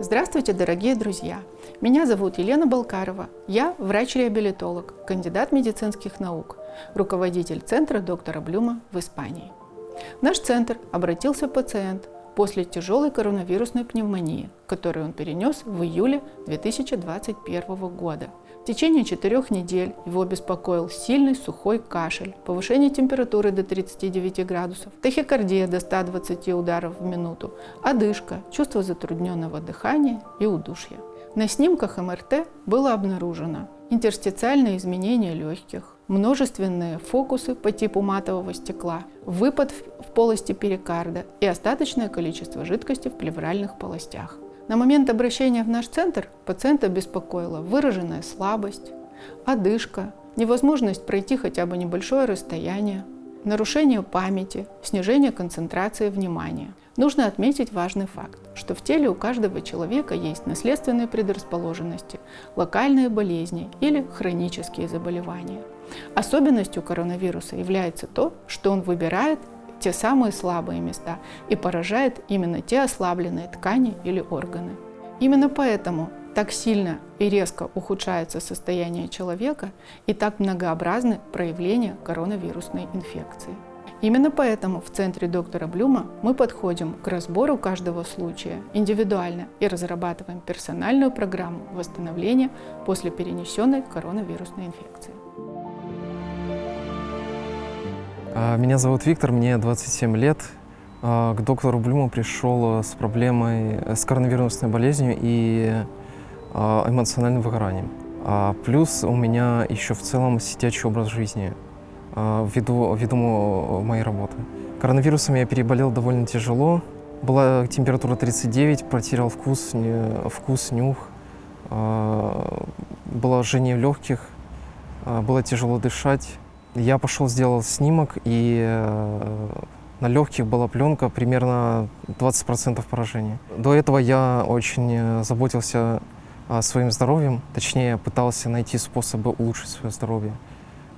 Здравствуйте, дорогие друзья! Меня зовут Елена Балкарова. Я врач-реабилитолог, кандидат медицинских наук, руководитель центра доктора Блюма в Испании. В наш центр обратился пациент после тяжелой коронавирусной пневмонии, которую он перенес в июле 2021 года. В течение четырех недель его беспокоил сильный сухой кашель, повышение температуры до 39 градусов, тахикардия до 120 ударов в минуту, одышка, чувство затрудненного дыхания и удушья. На снимках МРТ было обнаружено интерстициальные изменения легких, множественные фокусы по типу матового стекла, выпад в полости перикарда и остаточное количество жидкости в плевральных полостях. На момент обращения в наш центр пациента беспокоила выраженная слабость, одышка, невозможность пройти хотя бы небольшое расстояние, нарушение памяти, снижение концентрации внимания. Нужно отметить важный факт, что в теле у каждого человека есть наследственные предрасположенности, локальные болезни или хронические заболевания. Особенностью коронавируса является то, что он выбирает те самые слабые места и поражает именно те ослабленные ткани или органы. Именно поэтому так сильно и резко ухудшается состояние человека и так многообразны проявления коронавирусной инфекции. Именно поэтому в центре доктора Блюма мы подходим к разбору каждого случая индивидуально и разрабатываем персональную программу восстановления после перенесенной коронавирусной инфекции. А, меня зовут Виктор, мне 27 лет. А, к доктору Блюму пришел с проблемой, с коронавирусной болезнью и а, эмоциональным выгоранием. Плюс у меня еще в целом сидячий образ жизни ввиду, ввиду моей работы. Коронавирусом я переболел довольно тяжело. Была температура 39, потерял вкус, вкус нюх. Было жжение в легких, было тяжело дышать. Я пошел, сделал снимок, и э, на легких была пленка примерно 20% поражения. До этого я очень э, заботился своим здоровьем, точнее пытался найти способы улучшить свое здоровье.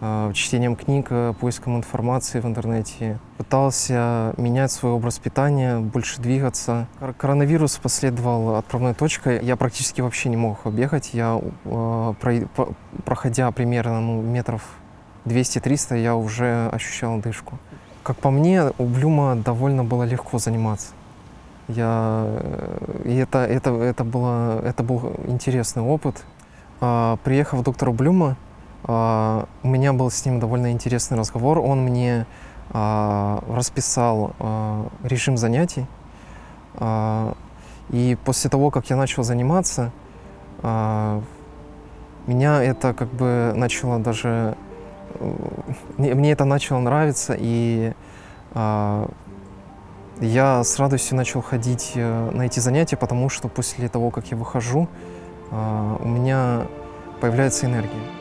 Э, чтением книг, поиском информации в интернете. Пытался менять свой образ питания, больше двигаться. Коронавирус последовал отправной точкой. Я практически вообще не мог бегать. Я, проходя примерно ну, метров 200-300 я уже ощущал дышку. Как по мне, у Блюма довольно было легко заниматься. Я, э, и это, это, это, было, это был интересный опыт. А, приехав к доктору Блюма, а, у меня был с ним довольно интересный разговор. Он мне а, расписал а, режим занятий. И после того, как я начал заниматься, меня это как бы начало даже мне, мне это начало нравиться, и э, я с радостью начал ходить э, на эти занятия, потому что после того, как я выхожу, э, у меня появляется энергия.